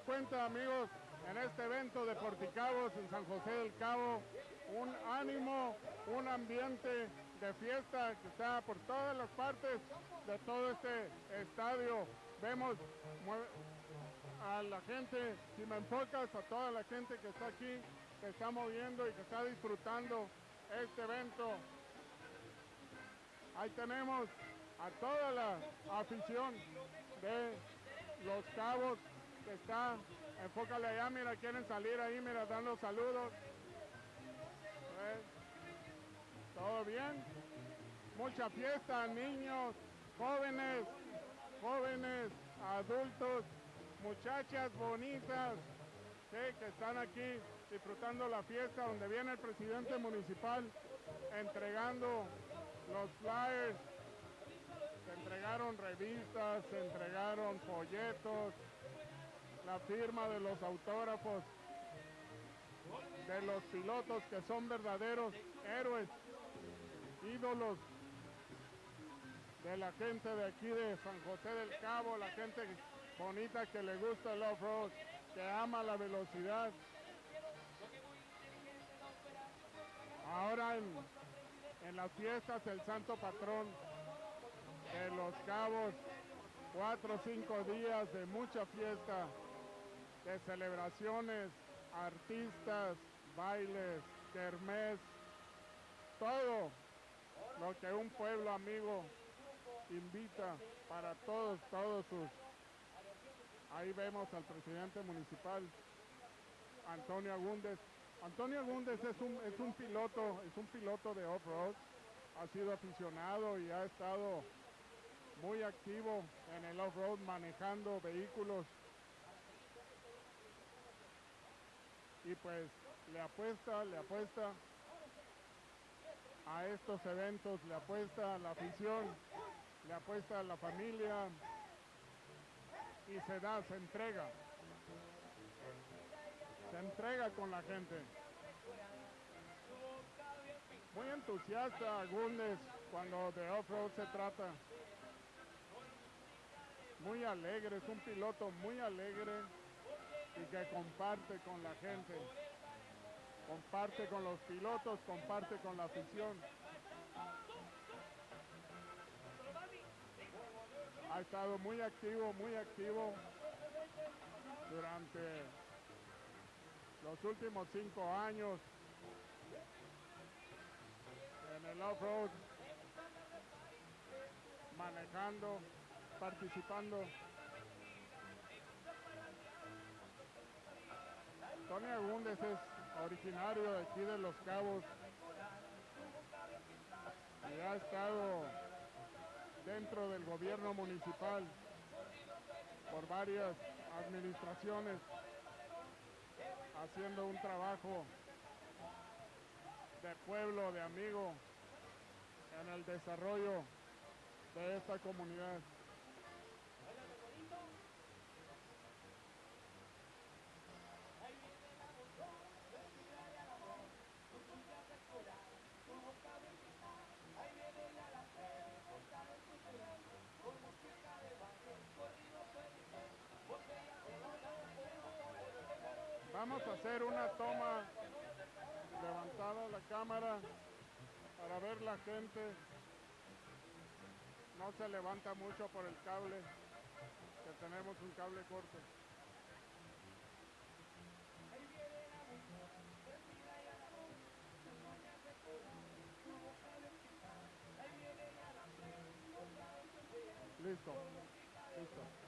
cuenta, amigos, en este evento de Porticabos en San José del Cabo. Un ánimo, un ambiente de fiesta que está por todas las partes de todo este estadio. Vemos a la gente, si me enfocas, a toda la gente que está aquí, que está moviendo y que está disfrutando este evento. Ahí tenemos a toda la afición de los cabos que está, enfócale allá, mira, quieren salir ahí, mira, dando saludos. ¿Todo bien? Mucha fiesta, niños, jóvenes, jóvenes, adultos, muchachas bonitas, que están aquí disfrutando la fiesta donde viene el presidente municipal entregando los flyers se entregaron revistas, se entregaron folletos, la firma de los autógrafos de los pilotos que son verdaderos héroes, ídolos de la gente de aquí de San José del Cabo, la gente bonita que le gusta el off-road, que ama la velocidad. Ahora en, las fiestas el santo patrón de Los Cabos, cuatro o cinco días de mucha fiesta, de celebraciones, artistas, bailes, kermés, todo lo que un pueblo amigo invita para todos, todos sus... Ahí vemos al presidente municipal, Antonio Agúndez. Antonio Agúndez es un, es un piloto, es un piloto de off-road, ha sido aficionado y ha estado muy activo en el off-road manejando vehículos. Y pues le apuesta, le apuesta a estos eventos, le apuesta a la afición, le apuesta a la familia y se da, se entrega. Se entrega con la gente. Muy entusiasta Gundes cuando de off-road se trata muy alegre, es un piloto muy alegre y que comparte con la gente, comparte con los pilotos, comparte con la afición. Ha estado muy activo, muy activo durante los últimos cinco años en el off-road, manejando participando. Tony Agúndez es originario de aquí de Los Cabos y ha estado dentro del gobierno municipal por varias administraciones haciendo un trabajo de pueblo, de amigo en el desarrollo de esta comunidad. Vamos a hacer una toma levantada la cámara para ver la gente. No se levanta mucho por el cable, que tenemos un cable corto. Listo, listo.